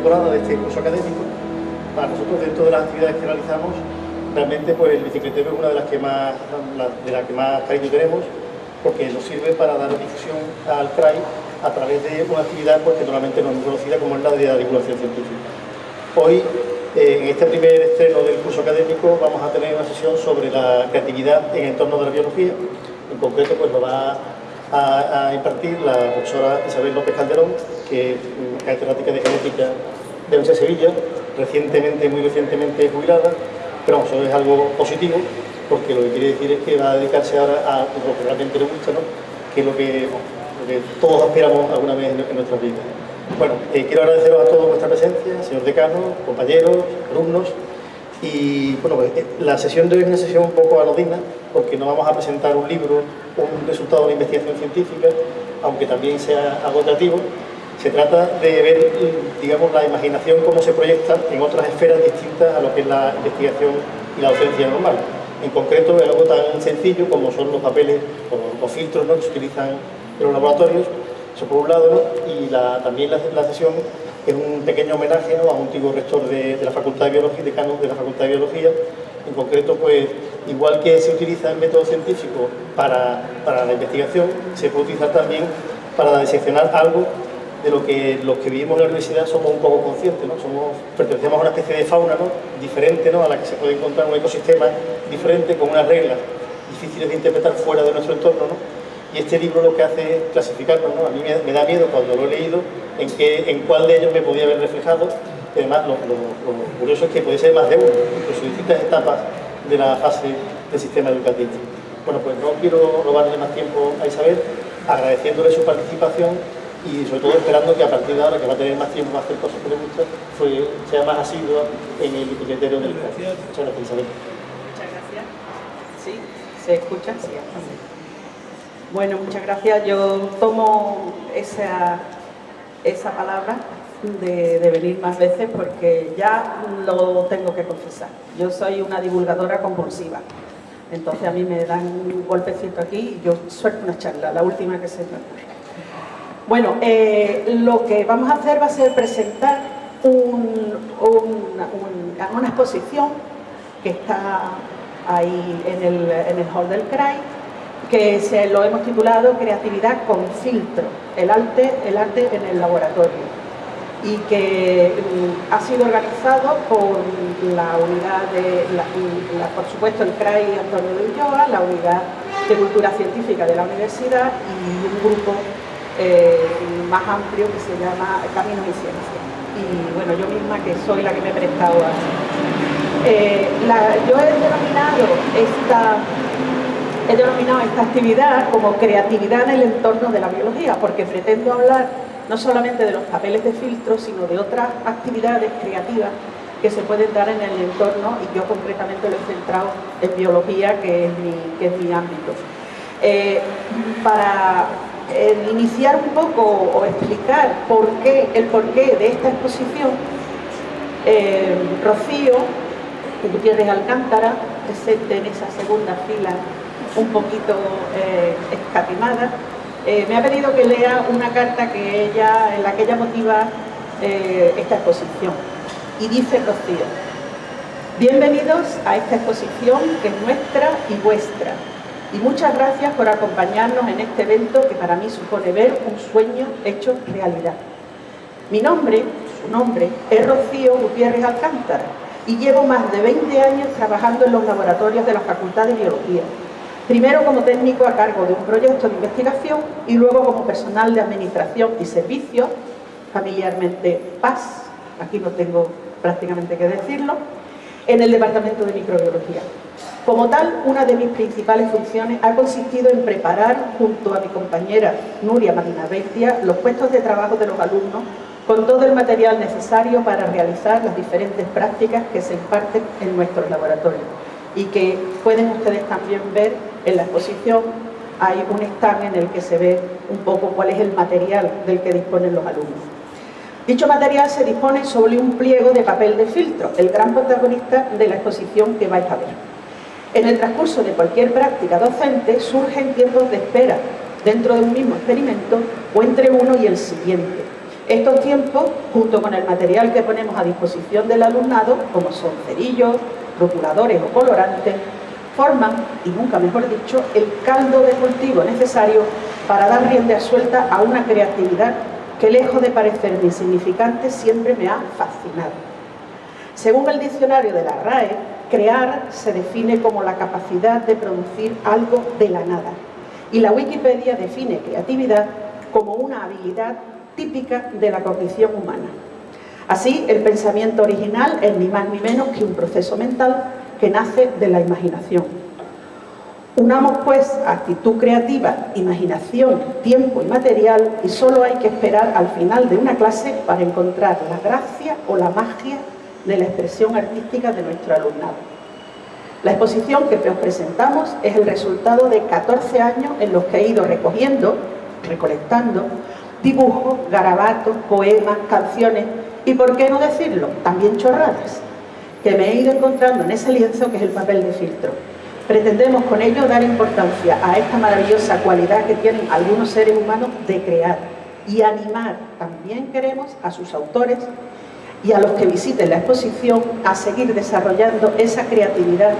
la temporada de este curso académico, para nosotros dentro de las actividades que realizamos, realmente pues el bicicletero es una de las que más, de las que más cariño tenemos, porque nos sirve para dar difusión al CRAI a través de una actividad pues, que normalmente no es conocida como es la de la divulgación científica. Hoy, eh, en este primer estreno del curso académico, vamos a tener una sesión sobre la creatividad en el entorno de la biología. En concreto, pues lo va a, impartir la profesora Isabel López Calderón, que es catedrática de genética de la Sevilla, recientemente, muy recientemente jubilada, pero vamos, eso es algo positivo, porque lo que quiere decir es que va a dedicarse ahora a lo que realmente le gusta, ¿no? que es lo que, todos aspiramos alguna vez en, nuestras vidas. Bueno, eh, quiero agradeceros a todos vuestra presencia, señor decano, compañeros, alumnos, y bueno, pues, eh, la sesión de hoy es una sesión un poco anodina, porque no vamos a presentar un libro, un resultado de una investigación científica, aunque también sea agotativo, se trata de ver, digamos, la imaginación cómo se proyecta en otras esferas distintas a lo que es la investigación y la docencia normal. En concreto, es algo tan sencillo como son los papeles o los filtros ¿no? que se utilizan en los laboratorios, eso por un lado, y también la, sesión es un pequeño homenaje a un antiguo rector de, la Facultad de Biología, decano de la Facultad de Biología, en concreto, pues, igual que se utiliza el método científico para, para la investigación, se puede utilizar también para diseccionar algo de lo que los que vivimos en la universidad somos un poco conscientes, ¿no? Somos, pertenecemos a una especie de fauna ¿no? diferente ¿no? a la que se puede encontrar un ecosistema diferente con unas reglas difíciles de interpretar fuera de nuestro entorno. ¿no? Y este libro lo que hace es clasificarnos. ¿no? A mí me, da miedo cuando lo he leído en, qué, en cuál de ellos me podía haber reflejado. además, lo, curioso es que puede ser más de uno, incluso distintas etapas de la fase del sistema educativo. Bueno, pues no quiero robarle más tiempo a Isabel, agradeciéndole su participación y sobre todo esperando que a partir de ahora, que va a tener más tiempo para hacer cosas que le gustan, sea más asidua en el criterio del Muchas gracias. Muchas gracias. ¿Sí? ¿Se escucha? Sí, Bueno, muchas gracias. Yo tomo esa, esa palabra de, de, venir más veces porque ya lo tengo que confesar. Yo soy una divulgadora compulsiva. Entonces a mí me dan un golpecito aquí y yo suelto una charla, la última que se me ocurre. Bueno, eh, lo que vamos a hacer va a ser presentar una exposición que está ahí en el, hall del CRAI, que se lo hemos titulado Creatividad con filtro, el arte, el arte en el laboratorio y que mm, ha sido organizado por la unidad de, por supuesto, el CRAI Antonio de Ulloa, la unidad de Cultura Científica de la Universidad y un grupo eh, más amplio que se llama Caminos y Ciencia. Y bueno, yo misma que soy la que me he prestado a eh, yo he denominado esta he denominado esta actividad como creatividad en el entorno de la biología, porque pretendo hablar no solamente de los papeles de filtro, sino de otras actividades creativas que se pueden dar en el entorno y yo concretamente lo he centrado en biología, que es mi, que es mi ámbito. Eh, para iniciar un poco o explicar por qué, el porqué de esta exposición, eh, Rocío Gutiérrez Alcántara, presente en esa segunda fila un poquito eh, escatimada, eh, me ha pedido que lea una carta que ella, en la que ella motiva eh, esta exposición. Y dice Rocío, bienvenidos a esta exposición que es nuestra y vuestra, y muchas gracias por acompañarnos en este evento que para mí supone ver un sueño hecho realidad. Mi nombre, su nombre, es Rocío Gutiérrez Alcántara y llevo más de 20 años trabajando en los laboratorios de la Facultad de Biología. Primero como técnico a cargo de un proyecto de investigación y luego como personal de administración y servicios, familiarmente PAS, aquí no tengo prácticamente que decirlo, en el Departamento de Microbiología. Como tal, una de mis principales funciones ha consistido en preparar, junto a mi compañera Nuria Marina Bestia, los puestos de trabajo de los alumnos con todo el material necesario para realizar las diferentes prácticas que se imparten en nuestros laboratorios y que pueden ustedes también ver en la exposición hay un stand en el que se ve un poco cuál es el material del que disponen los alumnos. Dicho material se dispone sobre un pliego de papel de filtro, el gran protagonista de la exposición que vais a ver. En el transcurso de cualquier práctica docente surgen tiempos de espera dentro de un mismo experimento o entre uno y el siguiente. Estos tiempos, junto con el material que ponemos a disposición del alumnado, como son cerillos, rotuladores o colorantes, forman, y nunca mejor dicho, el caldo de cultivo necesario para dar rienda suelta a una creatividad que lejos de parecerme insignificante siempre me ha fascinado. Según el diccionario de la RAE, crear se define como la capacidad de producir algo de la nada y la Wikipedia define creatividad como una habilidad típica de la cognición humana. Así, el pensamiento original es ni más ni menos que un proceso mental que nace de la imaginación. Unamos pues actitud creativa, imaginación, tiempo y material y solo hay que esperar al final de una clase para encontrar la gracia o la magia de la expresión artística de nuestro alumnado. La exposición que os presentamos es el resultado de 14 años en los que he ido recogiendo, recolectando, dibujos, garabatos, poemas, canciones y, por qué no decirlo, también chorradas, que me he ido encontrando en ese lienzo que es el papel de filtro. Pretendemos con ello dar importancia a esta maravillosa cualidad que tienen algunos seres humanos de crear y animar, también queremos, a sus autores y a los que visiten la exposición a seguir desarrollando esa creatividad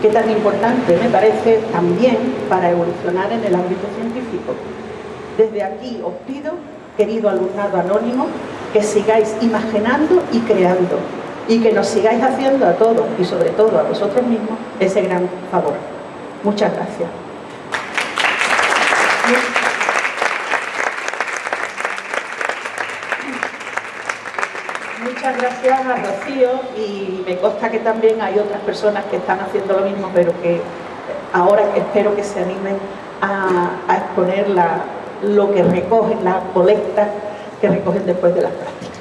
que tan importante me parece también para evolucionar en el ámbito científico. Desde aquí os pido, querido alumnado anónimo, que sigáis imaginando y creando y que nos sigáis haciendo a todos y sobre todo a vosotros mismos ese gran favor. Muchas gracias. Muchas gracias a Rocío y me consta que también hay otras personas que están haciendo lo mismo, pero que ahora espero que se animen a, exponer lo que recogen, las colectas que recogen después de las prácticas.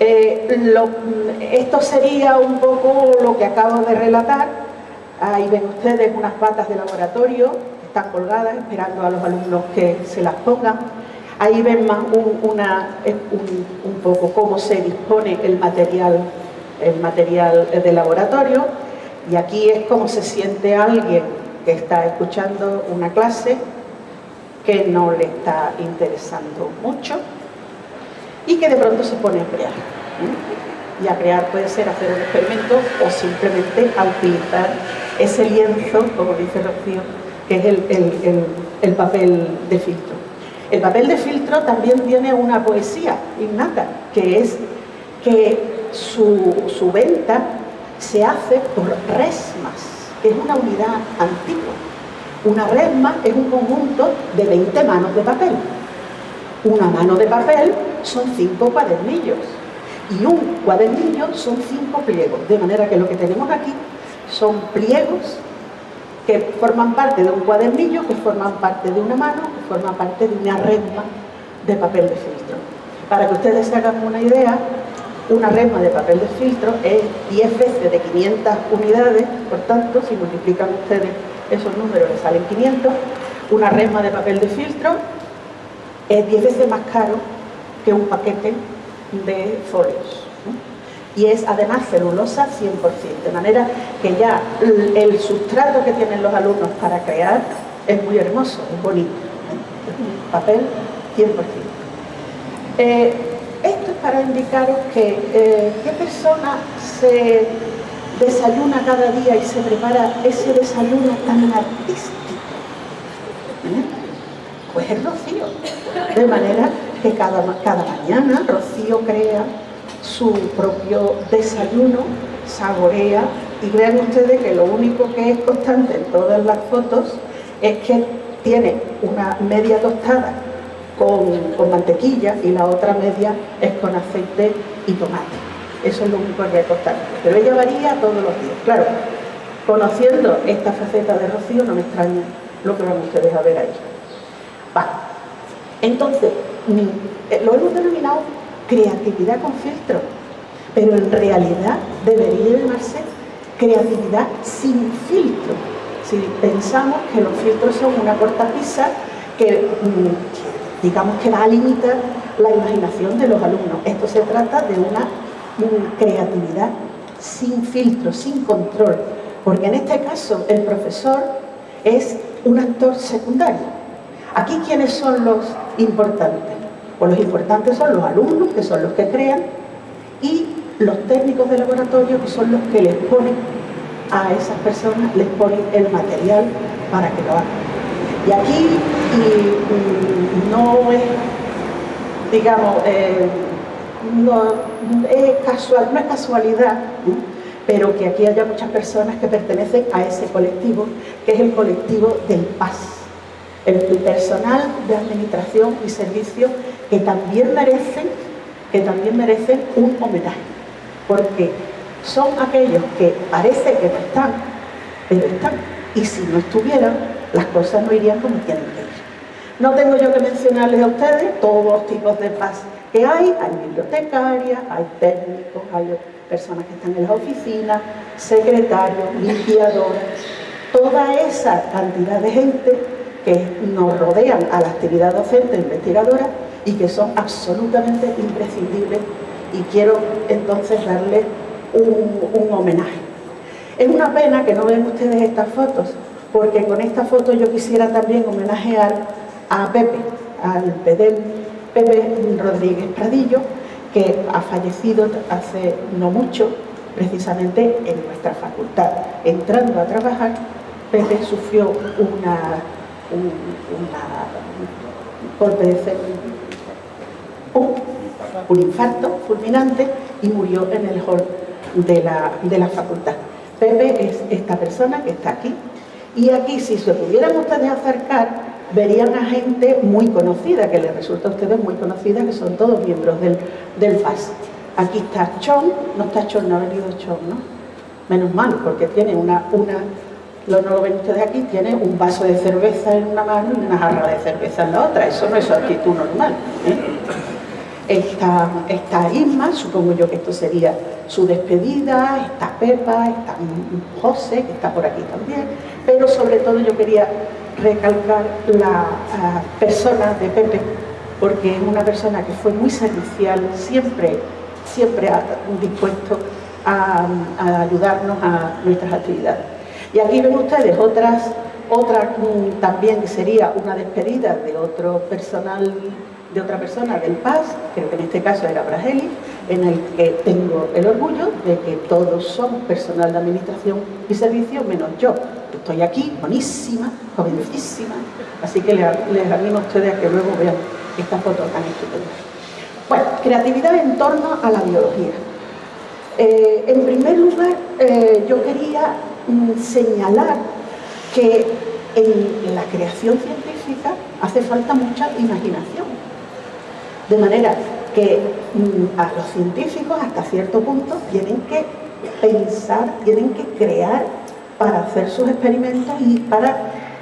Eh, esto sería un poco lo que acabo de relatar. Ahí ven ustedes unas patas de laboratorio, están colgadas esperando a los alumnos que se las pongan. Ahí ven más un, poco cómo se dispone el material, el material de laboratorio y aquí es como se siente alguien que está escuchando una clase que no le está interesando mucho y que de pronto se pone a crear. Y a crear puede ser hacer un experimento o simplemente a utilizar ese lienzo, como dice Rocío, que es el papel de filtro. El papel de filtro también tiene una poesía innata, que es que su, venta se hace por resmas, que es una unidad antigua. Una resma es un conjunto de 20 manos de papel. Una mano de papel son cinco cuadernillos y un cuadernillo son cinco pliegos, de manera que lo que tenemos aquí son pliegos que forman parte de un cuadernillo, que forman parte de una mano, que forman parte de una resma de papel de filtro. Para que ustedes se hagan una idea, una resma de papel de filtro es 10 veces de 500 unidades, por tanto, si multiplican ustedes esos números, les salen 500. Una resma de papel de filtro es 10 veces más caro que un paquete de folios y es además celulosa 100%, de manera que ya el sustrato que tienen los alumnos para crear es muy hermoso, es bonito, papel 100%. Eh, esto es para indicaros que eh, qué persona se desayuna cada día y se prepara ese desayuno tan artístico. ¿Eh? Pues es Rocío. De manera que cada, cada mañana Rocío crea su propio desayuno, saborea y vean ustedes que lo único que es constante en todas las fotos es que tiene una media tostada con, mantequilla y la otra media es con aceite y tomate. Eso es lo único que es constante. Pero ella varía todos los días. Claro, conociendo esta faceta de Rocío no me extraña lo que van ustedes a ver ahí. Va. Entonces, eh, lo hemos denominado creatividad con filtro, pero en realidad debería llamarse creatividad sin filtro. Si pensamos que los filtros son una cortapisa que mm, digamos que va a limitar la imaginación de los alumnos. Esto se trata de una creatividad sin filtro, sin control, porque en este caso el profesor es un actor secundario. Aquí, ¿quiénes son los importantes? Pues los importantes son los alumnos, que son los que crean, y los técnicos de laboratorio, que son los que les ponen a esas personas, les ponen el material para que lo hagan. Y aquí no es, digamos, eh, no, es casual, no es casualidad, pero que aquí haya muchas personas que pertenecen a ese colectivo, que es el colectivo del PAS, el personal de administración y servicio que también merecen, que también merecen un homenaje, porque son aquellos que parece que no están, pero están, y si no estuvieran, las cosas no irían como tienen que ir. No tengo yo que mencionarles a ustedes todos los tipos de paz que hay, hay bibliotecarias, hay técnicos, hay personas que están en las oficinas, secretarios, limpiadores, toda esa cantidad de gente que nos rodean a la actividad docente e investigadora y que son absolutamente imprescindibles y quiero entonces darle un, homenaje. Es una pena que no vean ustedes estas fotos, porque con esta foto yo quisiera también homenajear a Pepe, al Pedel Pepe Rodríguez Pradillo, que ha fallecido hace no mucho, precisamente en nuestra facultad. Entrando a trabajar, Pepe sufrió una, un, golpe de un, un infarto fulminante y murió en el hall de la, de la facultad. Pepe es esta persona que está aquí. Y aquí, si se pudieran ustedes acercar, verían a gente muy conocida, que les resulta a ustedes muy conocida, que son todos miembros del, del FAS. Aquí está Chon, no está Chon, no ha venido Chon, ¿no? Menos mal, porque tiene una, una lo no lo ven ustedes aquí, tiene un vaso de cerveza en una mano y una jarra de cerveza en la otra, eso no es su actitud normal. ¿eh? Está, está Isma, supongo yo que esto sería su despedida, está Pepa, está José, que está por aquí también, pero sobre todo yo quería recalcar la persona de Pepe, porque es una persona que fue muy servicial, siempre, siempre dispuesto a, ayudarnos a nuestras actividades. Y aquí ven ustedes otras, otra mm, también que sería una despedida de otro personal de otra persona del PAS, creo que en este caso era Brageli, en el que tengo el orgullo de que todos somos personal de administración y servicio, menos yo. Estoy aquí, buenísima, jovencísima, así que les, animo a ustedes a que luego vean esta foto tan estupenda. Bueno, creatividad en torno a la biología. Eh, en primer lugar, eh, yo quería señalar que en la creación científica hace falta mucha imaginación de manera que mm, a los científicos hasta cierto punto tienen que pensar, tienen que crear para hacer sus experimentos y para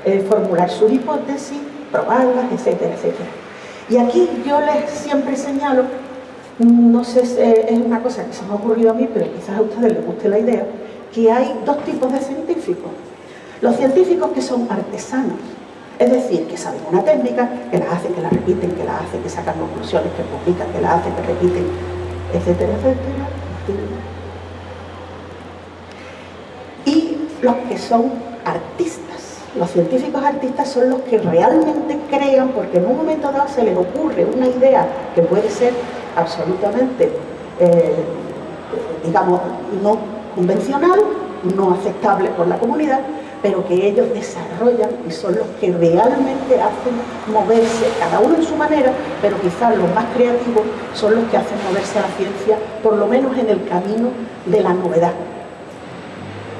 eh, formular sus hipótesis, probarlas, etcétera, etcétera. Y aquí yo les siempre señalo, no sé es una cosa que se me ha ocurrido a mí, pero quizás a ustedes les guste la idea, que hay dos tipos de científicos. Los científicos que son artesanos, es decir, que saben una técnica, que la hacen, que la repiten, que la hacen, que sacan conclusiones, que publican, que la hacen, que repiten, etcétera, etcétera. Y los que son artistas. Los científicos artistas son los que realmente crean, porque en un momento dado se les ocurre una idea que puede ser absolutamente, eh, digamos, no convencional, no aceptable por la comunidad, pero que ellos desarrollan y son los que realmente hacen moverse, cada uno en su manera, pero quizás los más creativos son los que hacen moverse a la ciencia, por lo menos en el camino de la novedad.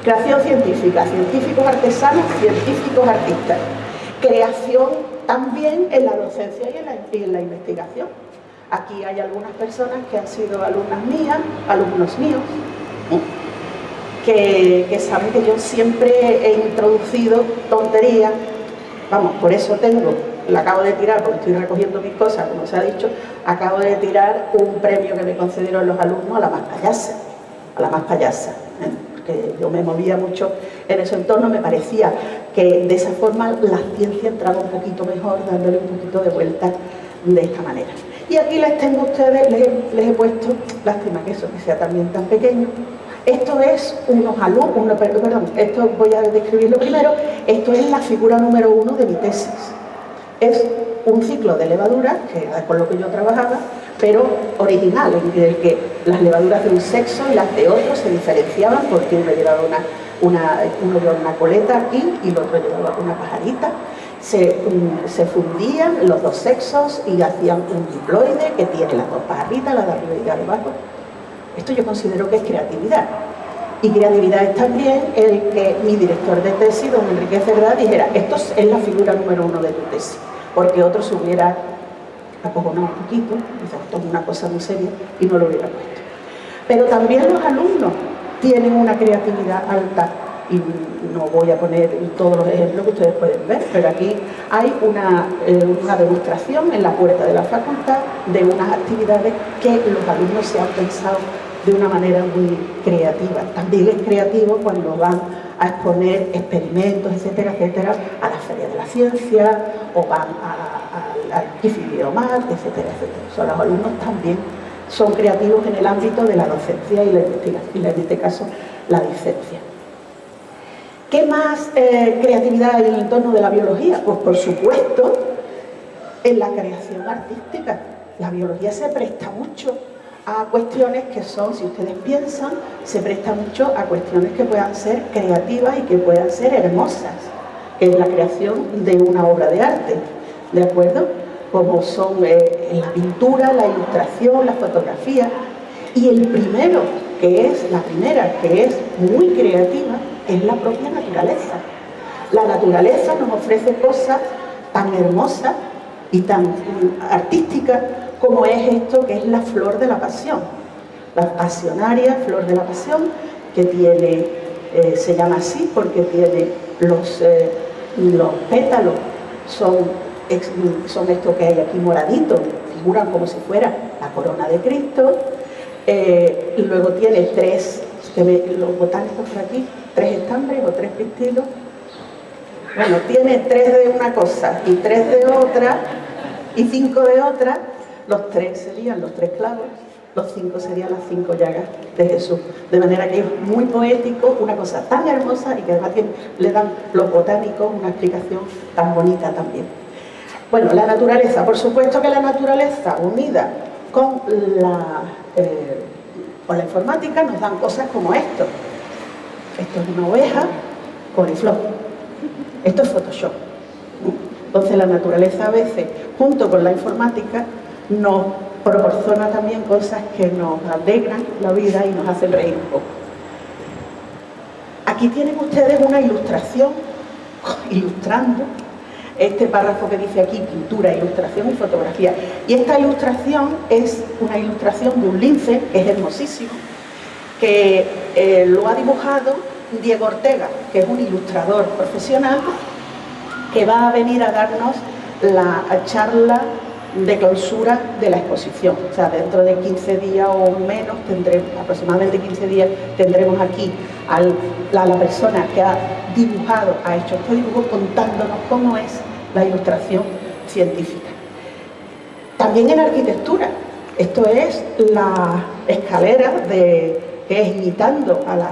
Creación científica, científicos artesanos, científicos artistas. Creación también en la docencia y en la, investigación. Aquí hay algunas personas que han sido alumnas mías, alumnos míos, que, saben que yo siempre he introducido tonterías, vamos, por eso tengo, la acabo de tirar, porque estoy recogiendo mis cosas, como se ha dicho, acabo de tirar un premio que me concedieron los alumnos a la más payasa, a la más payasa, ¿eh? porque yo me movía mucho en ese entorno, me parecía que de esa forma la ciencia entraba un poquito mejor, dándole un poquito de vuelta de esta manera. Y aquí les tengo a ustedes, les, les he puesto, lástima que eso que sea también tan pequeño, esto es unos alumnos, perdón, esto voy a describirlo primero, esto es la figura número uno de mi tesis. es un ciclo de levaduras, que es con lo que yo trabajaba, pero original, en el que las levaduras de un sexo y las de otro se diferenciaban porque uno llevaba una, una, uno llevaba una coleta aquí y el otro llevaba una pajarita. Se, se, fundían los dos sexos y hacían un diploide que tiene las dos pajaritas, la de arriba y la de abajo. Esto yo considero que es creatividad. Y creatividad es también el que mi director de tesis, don Enrique Cerdá, dijera, esto es la figura número uno de tu tesis, porque otro se hubiera acojonado un poquito, dice, esto es una cosa muy seria, y no lo hubiera puesto. Pero también los alumnos tienen una creatividad alta, y no voy a poner todos los ejemplos que ustedes pueden ver, pero aquí hay una, eh, una demostración en la puerta de la facultad de unas actividades que los alumnos se han pensado de una manera muy creativa. También es creativo cuando van a exponer experimentos, etcétera, etcétera, a la Feria de la Ciencia o van al Kifidiomat, etcétera, etcétera. O los alumnos también son creativos en el ámbito de la docencia y la investigación, en este caso la docencia. ¿Qué más eh, creatividad en el entorno de la biología? Pues por supuesto en la creación artística. La biología se presta mucho a cuestiones que son, si ustedes piensan, se presta mucho a cuestiones que puedan ser creativas y que puedan ser hermosas, que es la creación de una obra de arte, ¿de acuerdo? Como son eh, la pintura, la ilustración, la fotografía. Y el primero, que es la primera, que es muy creativa, es la propia naturaleza. La naturaleza nos ofrece cosas tan hermosas y tan artísticas como es esto que es la flor de la pasión. La pasionaria flor de la pasión, que tiene, eh, se llama así porque tiene los, eh, los pétalos, son, son estos que hay aquí moraditos, figuran como si fuera la corona de Cristo. Eh, y luego tiene tres, los botánicos por aquí, tres estambres o tres pistilos. Bueno, tiene tres de una cosa y tres de otra y cinco de otra los tres serían los tres clavos, los cinco serían las cinco llagas de Jesús. De manera que es muy poético, una cosa tan hermosa y que además le dan los botánicos una explicación tan bonita también. Bueno, la naturaleza, por supuesto que la naturaleza unida con la, eh, con la informática nos dan cosas como esto. Esto es una oveja con el flow. Esto es Photoshop. Entonces la naturaleza a veces, junto con la informática, nos proporciona también cosas que nos alegran la vida y nos hacen reír un poco. Aquí tienen ustedes una ilustración ilustrando este párrafo que dice aquí pintura, ilustración y fotografía. Y esta ilustración es una ilustración de un lince, que es hermosísimo, que eh, lo ha dibujado Diego Ortega, que es un ilustrador profesional, que va a venir a darnos la charla de clausura de la exposición. O sea, dentro de 15 días o menos, tendremos, aproximadamente 15 días, tendremos aquí a la persona que ha dibujado, ha hecho este dibujo contándonos cómo es la ilustración científica. También en arquitectura, esto es la escalera de, que es imitando a la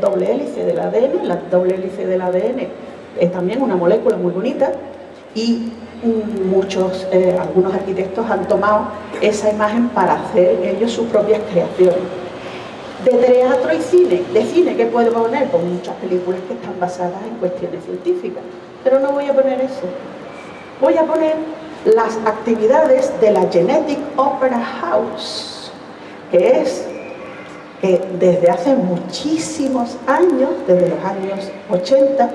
doble hélice del ADN, la doble hélice del ADN es también una molécula muy bonita y muchos, eh, algunos arquitectos han tomado esa imagen para hacer ellos sus propias creaciones. De teatro y cine, de cine, ¿qué puedo poner? Pues muchas películas que están basadas en cuestiones científicas, pero no voy a poner eso. Voy a poner las actividades de la Genetic Opera House, que es que desde hace muchísimos años, desde los años 80,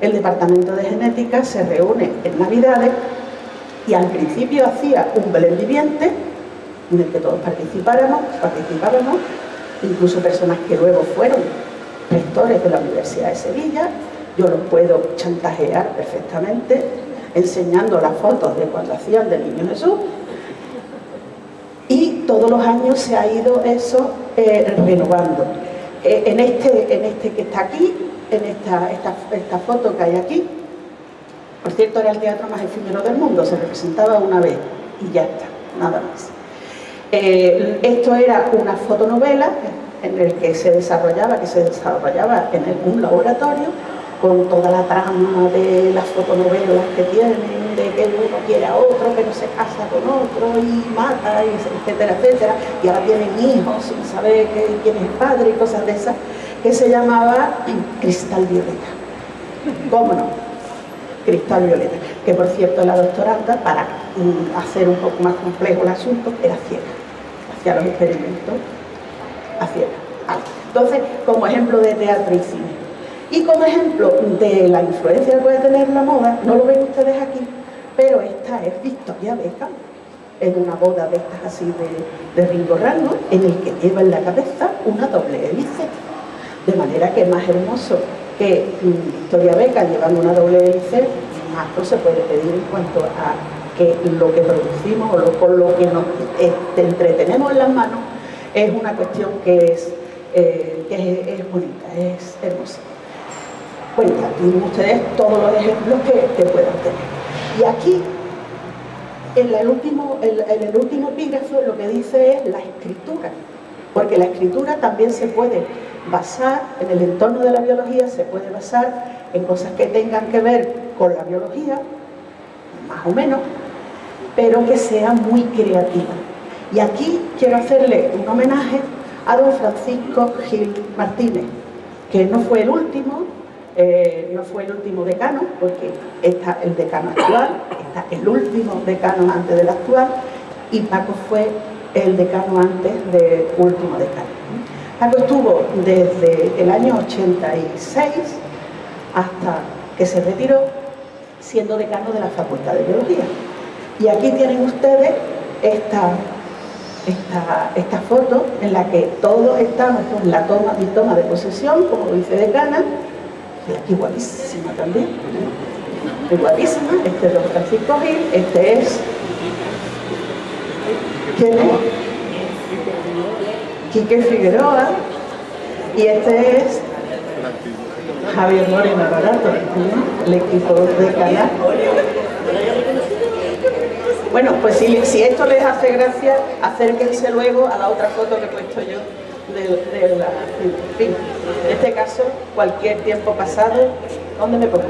el Departamento de Genética se reúne en Navidades y al principio hacía un Belén viviente en el que todos participáramos, participábamos, incluso personas que luego fueron rectores de la Universidad de Sevilla, yo los puedo chantajear perfectamente enseñando las fotos de cuando hacían del Niño Jesús y todos los años se ha ido eso eh, renovando. Eh, en, este, en este que está aquí en esta, esta, foto que hay aquí. Por cierto, era el teatro más efímero del mundo, se representaba una vez y ya está, nada más. Eh, esto era una fotonovela en el que se desarrollaba, que se desarrollaba en un laboratorio con toda la trama de las fotonovelas que tiene, de que uno quiere a otro, pero se casa con otro y mata, etcétera, etcétera, y ahora tienen hijos sin saber quién es el padre y cosas de esas, que se llamaba Cristal Violeta. ¿Cómo no? Cristal Violeta, que por cierto la doctoranda, para mm, hacer un poco más complejo el asunto, era ciega, hacía los experimentos a ciega. Entonces, como ejemplo de teatro y cine. Y como ejemplo de la influencia que puede tener la moda, no lo ven ustedes aquí, pero esta es Victoria Beckham, en una boda de estas así de, de Ringo Rango, en el que lleva en la cabeza una doble hélice. De manera que es más hermoso que mm, Victoria Beckham llevando una doble hélice, más no se puede pedir en cuanto a que lo que producimos o lo, lo que nos este, entretenemos en las manos es una cuestión que es, eh, que es bonita, es hermosa cuenta, tienen ustedes todos los ejemplos que, puedan tener. Y aquí, en el, último, en, el último epígrafo, lo que dice es la escritura, porque la escritura también se puede basar, en el entorno de la biología, se puede basar en cosas que tengan que ver con la biología, más o menos, pero que sea muy creativa. Y aquí quiero hacerle un homenaje a don Francisco Gil Martínez, que no fue el último, eh, no fue el último decano, porque está el decano actual, está el último decano antes del actual, y Paco fue el decano antes del último decano. Paco estuvo desde el año 86 hasta que se retiró, siendo decano de la Facultad de Biología. Y aquí tienen ustedes esta, esta, esta foto en la que todos estamos en la toma y toma de posesión como vicedecana, aquí guapísima también, es guapísima, este es don Francisco Gil, este es, Quique Figueroa, y este es Javier Moreno Barato, el equipo de canal. Bueno, pues si, si, esto les hace gracia, acérquense luego a la otra foto que he puesto yo de, la, en fin, en este caso, cualquier tiempo pasado, ¿dónde me pongo?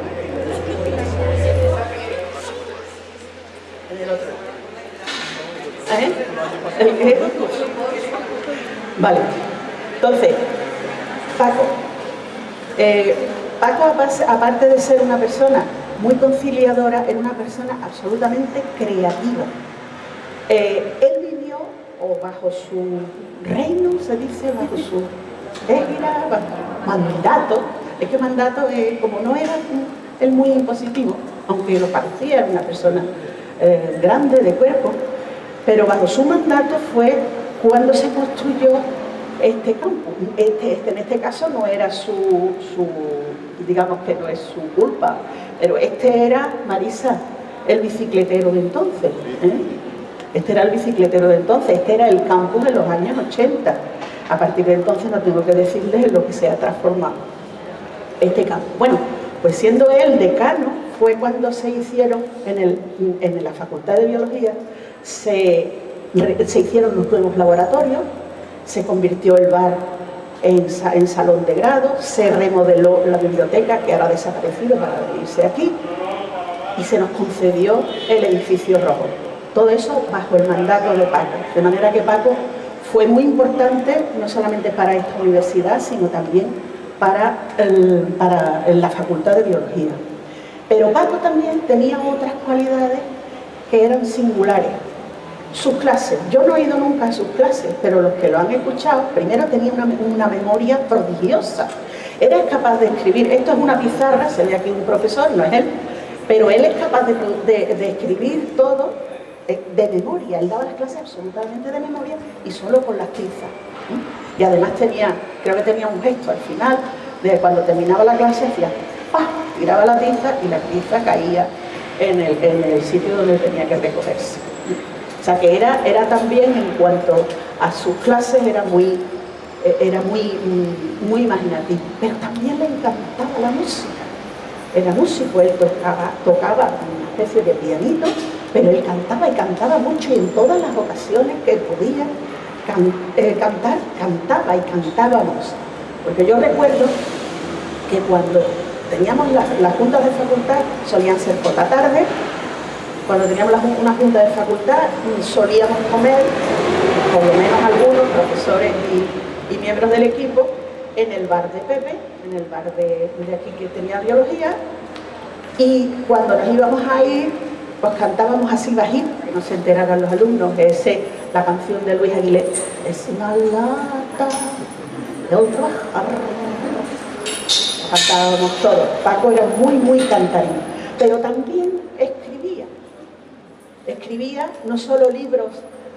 ¿Eh? Vale. Entonces, Paco. Eh, Paco, aparte de ser una persona muy conciliadora, era una persona absolutamente creativa. Eh, él vivió, o bajo su reino, se dice, bajo su égida, mandato. Es que mandato, como no era él muy impositivo, aunque lo parecía, era una persona grande de cuerpo, pero bajo su mandato fue cuando se construyó este campo. Este, este, en este caso no era su, su, digamos que no es su culpa, pero este era, Marisa, el bicicletero de entonces. ¿eh? Este era el bicicletero de entonces, este era el campus de los años 80. A partir de entonces no tengo que decirles lo que se ha transformado este campo. Bueno, pues siendo él decano, fue cuando se hicieron en, la Facultad de Biología, se, hicieron los nuevos laboratorios, se convirtió el bar en, salón de grado, se remodeló la biblioteca, que ahora ha desaparecido para irse aquí, y se nos concedió el edificio rojo. Todo eso bajo el mandato de Paco. De manera que Paco fue muy importante, no solamente para esta universidad, sino también para la Facultad de Biología. Pero Paco también tenía otras cualidades que eran singulares. Sus clases, yo no he ido nunca a sus clases, pero los que lo han escuchado, primero tenía una, memoria prodigiosa. Era capaz de escribir, esto es una pizarra, se ve aquí un profesor, no es él, pero él es capaz de escribir todo de, memoria, él daba las clases absolutamente de memoria y solo con las tizas. Y además tenía, creo que tenía un gesto al final, de cuando terminaba la clase hacía ¡pah! tiraba la tiza y la tiza caía en el, sitio donde tenía que recogerse. O sea que era, era también en cuanto a sus clases era muy, eh, era muy, muy imaginativo, pero también le encantaba la música. Era músico, él tocaba, tocaba una especie de pianito pero él cantaba y cantaba mucho y en todas las ocasiones que podía eh, cantar, cantaba y cantábamos. Porque yo recuerdo que cuando teníamos las, juntas de facultad, solían ser por la tarde, cuando teníamos una junta de facultad solíamos comer, por lo menos algunos profesores y, miembros del equipo, en el bar de Pepe, en el bar de, aquí que tenía biología, y cuando nos íbamos a ir, pues cantábamos así bajito, que no se enteraran los alumnos, que es la canción de Luis Aguilera, es una lata de trabajar. Cantábamos todos. Paco era muy, muy cantarín, pero también. Escribía no solo libros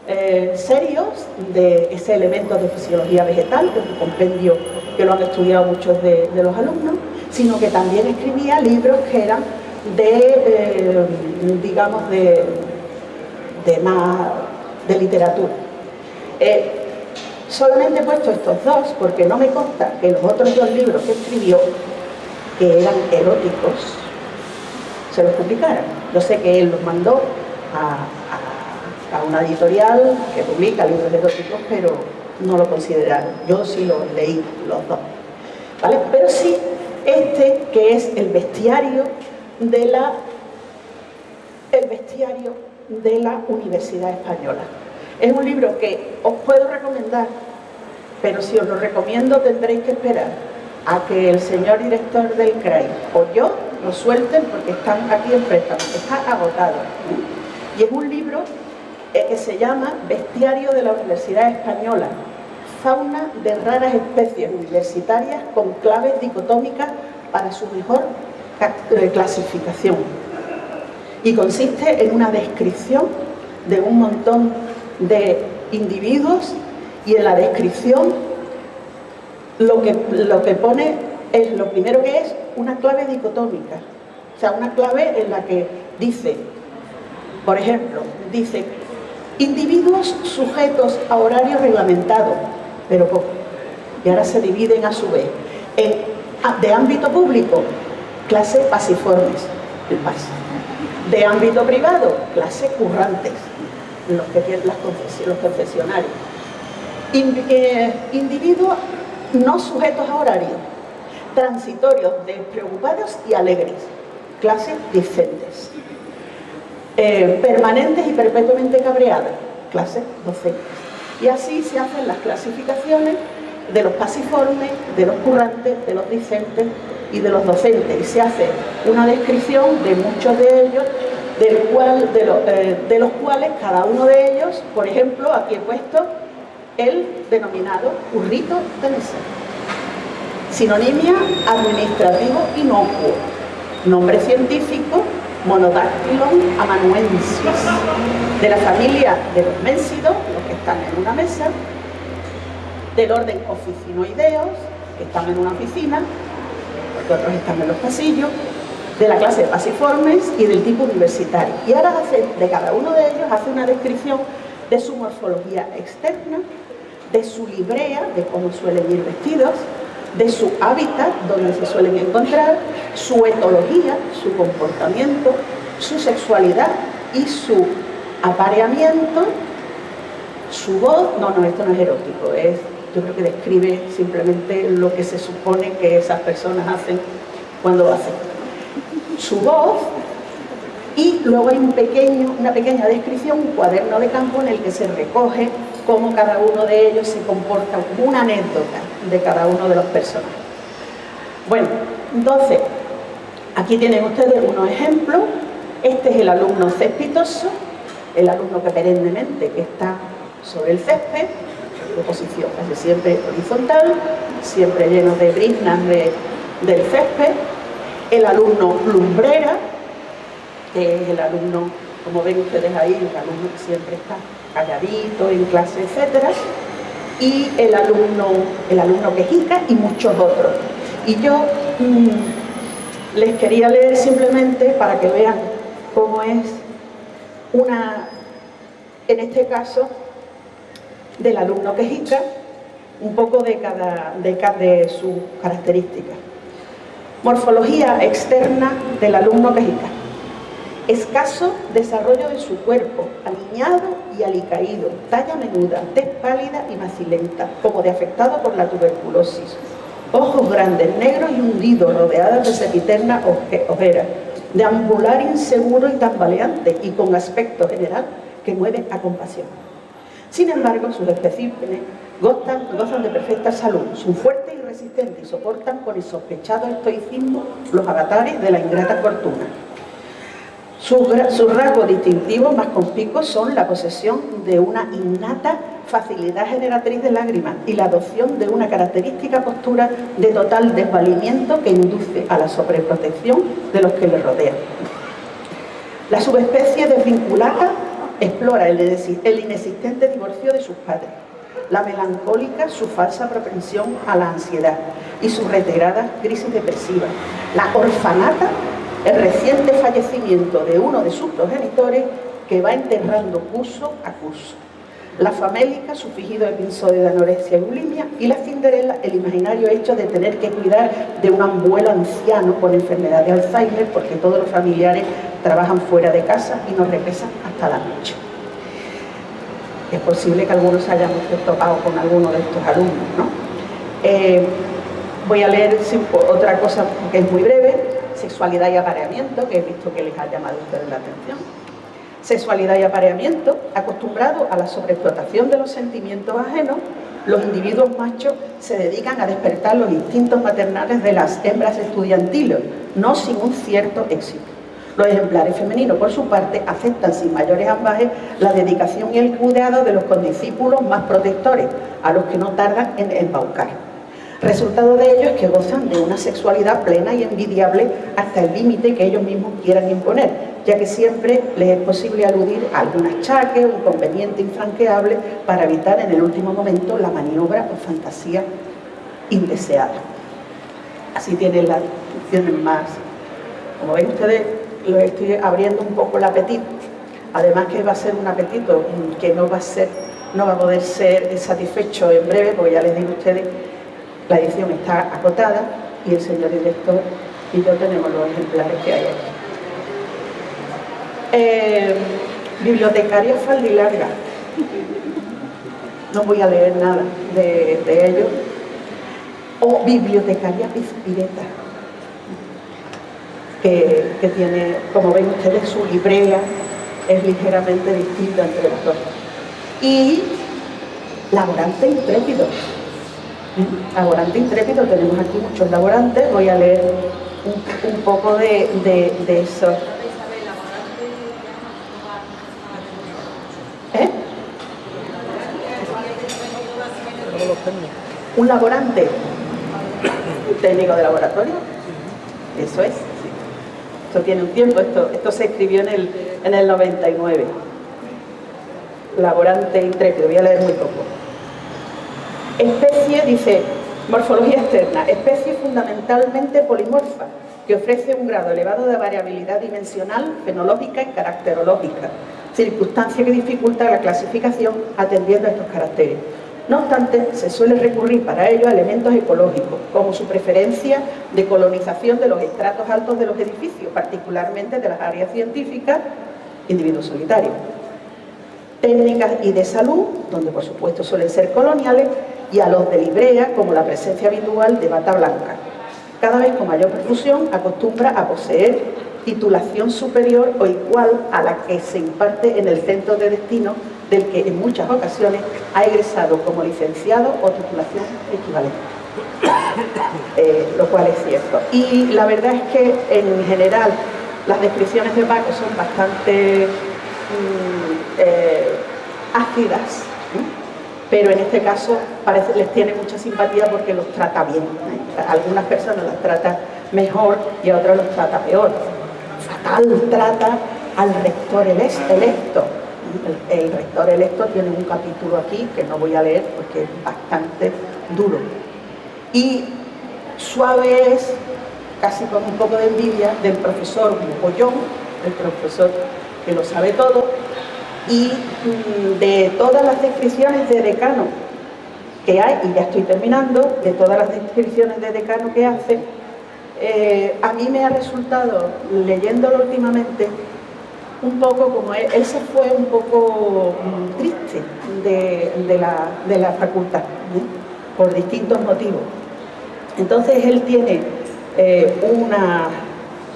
eh, serios de ese elemento de fisiología vegetal, que es un compendio que lo han estudiado muchos de los alumnos, sino que también escribía libros que eran de, eh, digamos, de, de, más, de literatura. Eh, solamente he puesto estos dos porque no me consta que los otros dos libros que escribió, que eran eróticos, se los publicaran. Yo sé que él los mandó a, una editorial que publica libros eróticos, pero no lo consideraron. Yo sí los leí, los dos. ¿Vale? Pero sí, este que es el bestiario de la, el bestiario de la Universidad Española. Es un libro que os puedo recomendar, pero si os lo recomiendo tendréis que esperar a que el señor director del CRAI o yo lo suelten porque están aquí en préstamo, está agotado. Y es un libro eh, que se llama Bestiario de la Universidad Española, fauna de raras especies universitarias con claves dicotómicas para su mejor clasificación y consiste en una descripción de un montón de individuos y en la descripción lo que, lo que pone es lo primero que es una clave dicotómica, o sea, una clave en la que dice, por ejemplo, dice individuos sujetos a horario reglamentado, pero poco, y ahora se dividen a su vez en, de ámbito público clase pasiformes, el PAS. De ámbito privado, clase currantes, los que tienen las los confesionarios. Eh, individuos no sujetos a horario, transitorios, despreocupados y alegres, clases discentes. Eh, permanentes y perpetuamente cabreadas, clases docentes. Y así se hacen las clasificaciones de los pasiformes, de los currantes, de los discentes y de los docentes. Y se hace una descripción de muchos de ellos, del cual, eh, de, los cuales cada uno de ellos, por ejemplo, aquí he puesto el denominado currito de mesa. Sinonimia administrativo inocuo. Nombre científico Monodactylon amanuensis, de la familia de los mensidos, los que están en una mesa, del orden oficinoideos, que están en una oficina, porque otros están en los pasillos, de la clase de pasiformes y del tipo universitario. Y ahora hace, de cada uno de ellos hace una descripción de su morfología externa, de su librea, de cómo suelen ir vestidos, de su hábitat, donde se suelen encontrar, su etología, su comportamiento, su sexualidad y su apareamiento, su voz, no, no, esto no es erótico, es yo creo que describe simplemente lo que se supone que esas personas hacen cuando hacen. Su voz y luego hay un pequeño, una pequeña descripción, un cuaderno de campo en el que se recoge cómo cada uno de ellos se comporta, una anécdota de cada uno de los personajes. Bueno, entonces, aquí tienen ustedes unos ejemplos. Este es el alumno cespitoso, el alumno que perennemente está sobre el césped, de posición, casi siempre horizontal, siempre lleno de briznas del césped. El alumno lumbrera, que es el alumno, como ven ustedes ahí, el alumno que siempre está calladito en clase, etcétera, y el alumno, el alumno quejica y muchos otros. Y yo mm, les quería leer simplemente para que vean cómo es una, en este caso, del alumno quejica, un poco de cada, de, de sus características. Morfología externa del alumno quejica. Escaso desarrollo de su cuerpo, alineado y alicaído, talla menuda, tez pálida y macilenta, como de afectado por la tuberculosis. ojos grandes, negros y hundidos, rodeadas de sepiterna ojera, de ambular inseguro y tambaleante y con aspecto general que mueve a compasión. Sin embargo, sus especímenes gozan, gozan de perfecta salud, son fuertes y resistentes y soportan con el sospechado estoicismo los avatares de la ingrata fortuna. Sus, rasgos distintivos más conspicuos son la posesión de una innata facilidad generatriz de lágrimas y la adopción de una característica postura de total desvalimiento que induce a la sobreprotección de los que le rodean. La subespecie desvinculada explora el inexistente divorcio de sus padres, la melancólica su falsa propensión a la ansiedad y su reiterada crisis depresiva, la orfanata el reciente fallecimiento de uno de sus progenitores que va enterrando curso a curso. La famélica, su fingido episodio de anorexia y bulimia, y la Cinderella, el imaginario hecho de tener que cuidar de un abuelo anciano con enfermedad de Alzheimer porque todos los familiares trabajan fuera de casa y no regresan hasta la noche. Es posible que algunos hayamos topado con alguno de estos alumnos, ¿no? Eh, voy a leer otra cosa que es muy breve, sexualidad y apareamiento, que he visto que les ha llamado a ustedes la atención. Sexualidad y apareamiento, acostumbrado a la sobreexplotación de los sentimientos ajenos, los individuos machos se dedican a despertar los instintos maternales de las hembras estudiantiles, no sin un cierto éxito. Los ejemplares femeninos, por su parte, aceptan sin mayores ambajes la dedicación y el cuidado de los condiscípulos más protectores, a los que no tardan en embaucar. Resultado de ello es que gozan de una sexualidad plena y envidiable hasta el límite que ellos mismos quieran imponer, ya que siempre les es posible aludir a algún achaque o inconveniente infranqueable para evitar en el último momento la maniobra o fantasía indeseada. Así tienen, la, tienen más. Como ven ustedes, lo estoy abriendo un poco el apetito. Además que va a ser un apetito que no va a, ser, no va a poder ser satisfecho en breve, porque ya les digo a ustedes la edición está acotada y el señor director y yo tenemos los ejemplares que hay aquí. Eh, bibliotecaria faldilarga. No voy a leer nada de, ello. O bibliotecaria pispireta, que, tiene, como ven ustedes, su librea es ligeramente distinta entre los dos. Y laborante intrépido, Laborante intrépido, tenemos aquí muchos laborantes, voy a leer un, poco de, eso. ¿Eh? Un laborante, un técnico de laboratorio, eso es. Esto tiene un tiempo, esto, esto se escribió en el, en el 99. Laborante intrépido, voy a leer muy poco. Especie, dice, morfología externa, especie fundamentalmente polimorfa, que ofrece un grado elevado de variabilidad dimensional, fenológica y caracterológica, circunstancia que dificulta la clasificación atendiendo a estos caracteres. No obstante, se suele recurrir para ello a elementos ecológicos, como su preferencia de colonización de los estratos altos de los edificios, particularmente de las áreas científicas, individuos solitarios. Técnicas y de salud, donde por supuesto suelen ser coloniales, y a los de librea como la presencia habitual de bata blanca. Cada vez con mayor perfusión acostumbra a poseer titulación superior o igual a la que se imparte en el centro de destino del que en muchas ocasiones ha egresado como licenciado o titulación equivalente. Eh, lo cual es cierto. Y la verdad es que en general las descripciones de Paco son bastante mm, eh, ácidas pero en este caso parece, les tiene mucha simpatía porque los trata bien. algunas personas las trata mejor y a otras los trata peor. Fatal trata al rector electo. El, rector electo tiene un capítulo aquí que no voy a leer porque es bastante duro. Y suave es, casi con un poco de envidia, del profesor Bollón, el profesor que lo sabe todo, y mm, de todas las descripciones de decano que hay, y ya estoy terminando, de todas las descripciones de decano que hace, eh, a mí me ha resultado, leyéndolo últimamente, un poco como él, se fue un poco mm, triste de, la, facultad, por distintos motivos. Entonces él tiene eh, una,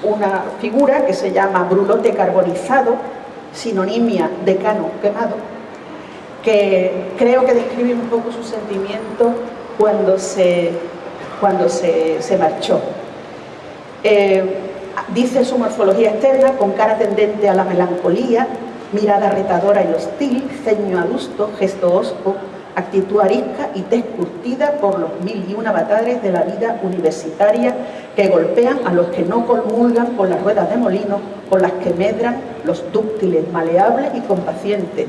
una figura que se llama brulote carbonizado, sinonimia de cano quemado, que creo que describe un poco su sentimiento cuando se, cuando se, marchó. Eh, dice su morfología externa con cara tendente a la melancolía, mirada retadora y hostil, ceño adusto, gesto osco, actitud arisca y tez curtida por los mil y una avatares de la vida universitaria que golpean a los que no comulgan con las ruedas de molino, con las que medran los dúctiles, maleables y compacientes,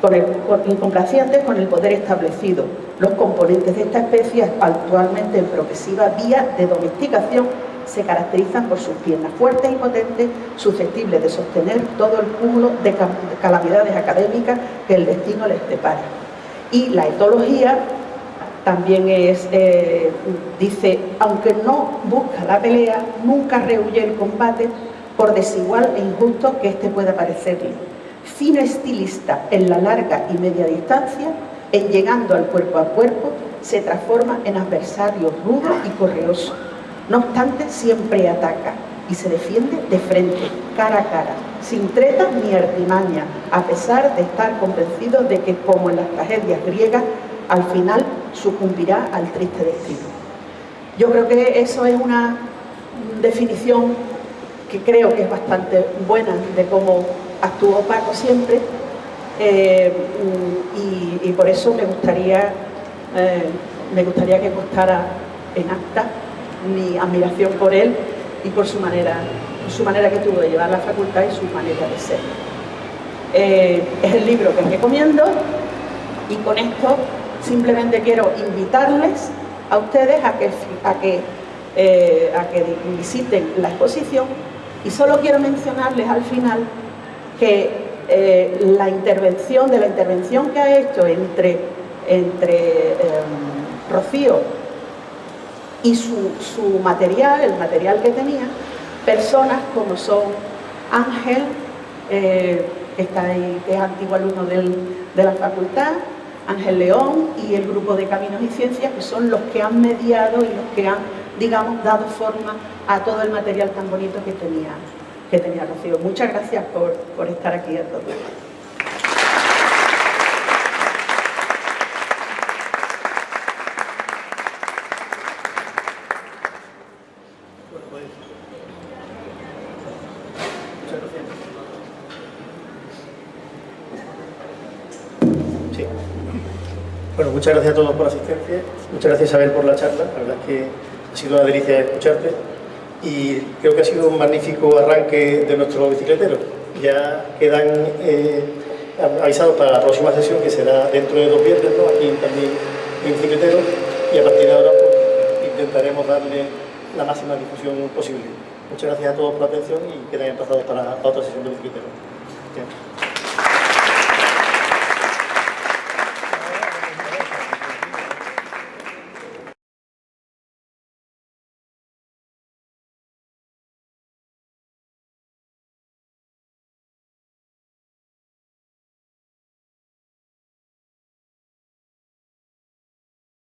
con el, incomplacientes con el poder establecido. Los componentes de esta especie, actualmente en progresiva vía de domesticación, se caracterizan por sus piernas fuertes y potentes, susceptibles de sostener todo el cúmulo de calamidades académicas que el destino les depara. Y la etología también es, eh, dice, aunque no busca la pelea, nunca rehuye el combate por desigual e injusto que éste pueda parecerle. Fino estilista en la larga y media distancia, en llegando al cuerpo a cuerpo, se transforma en adversario rudo y correoso. No obstante, siempre ataca y se defiende de frente, cara a cara, sin treta ni artimaña, a pesar de estar convencido de que, como en las tragedias griegas, al final sucumbirá al triste destino. Yo creo que eso es una definición que creo que es bastante buena de cómo actuó Paco siempre eh, y, por eso me gustaría, eh, me gustaría que constara en acta mi admiración por él y por su manera, su manera que tuvo de llevar la facultad y su manera de ser. Eh, es el libro que recomiendo y con esto simplemente quiero invitarles a ustedes a que, a que, eh, a que visiten la exposición y solo quiero mencionarles al final que eh, la intervención, de la intervención que ha hecho entre, entre Rocío y su, material, el material que tenía, personas como son Ángel, eh, que, está ahí, que es antiguo alumno de la facultad, Ángel León y el grupo de Caminos y Ciencias, que son los que han mediado y los que han, digamos, dado forma a todo el material tan bonito que tenía, que tenía Rocío. Muchas gracias por, por estar aquí a todos. Muchas gracias a todos por la asistencia, muchas gracias Isabel por la charla, la verdad es que ha sido una delicia escucharte y creo que ha sido un magnífico arranque de nuestro bicicletero. Ya quedan eh, avisados para la próxima sesión que será dentro de dos viernes, aquí también en bicicletero y a partir de ahora pues, intentaremos darle la máxima difusión posible. Muchas gracias a todos por la atención y quedan emplazados para, otra sesión de bicicletero.